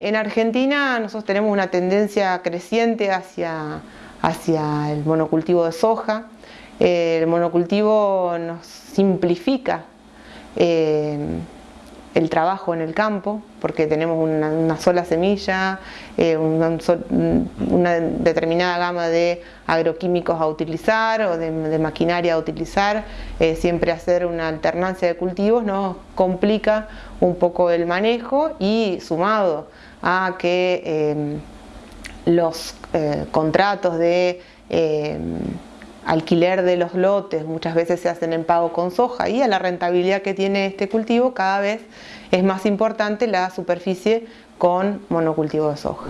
En Argentina nosotros tenemos una tendencia creciente hacia, hacia el monocultivo de soja. El monocultivo nos simplifica eh, el trabajo en el campo porque tenemos una, sola semilla, eh, una, determinada gama de agroquímicos a utilizar o de, maquinaria a utilizar. Eh, siempre hacer una alternancia de cultivos nos complica un poco el manejo y sumado a que em, los eh, contratos de alquiler de los lotes muchas veces se hacen en pago con soja y a la rentabilidad que tiene este cultivo cada vez es más importante la superficie con monocultivo de soja.